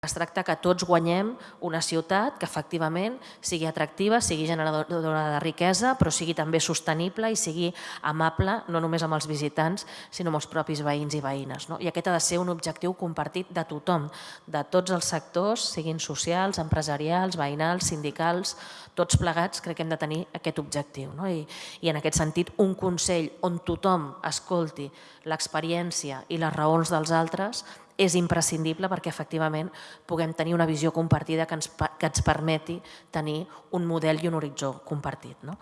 Es tracta que tots guanyem una ciutat que efectivament sigui atractiva, sigui generadora de riquesa, però sigui també sostenible i sigui amable no només amb els visitants, sinó amb els propis veïns i veïnes. No? I aquest ha de ser un objectiu compartit de tothom, de tots els sectors, siguin socials, empresarials, veïnals, sindicals, tots plegats crec que hem de tenir aquest objectiu. No? I, I en aquest sentit, un Consell on tothom escolti l'experiència i les raons dels altres és imprescindible perquè efectivament puguem tenir una visió compartida que ens, que ens permeti tenir un model i un horitzó compartit. No?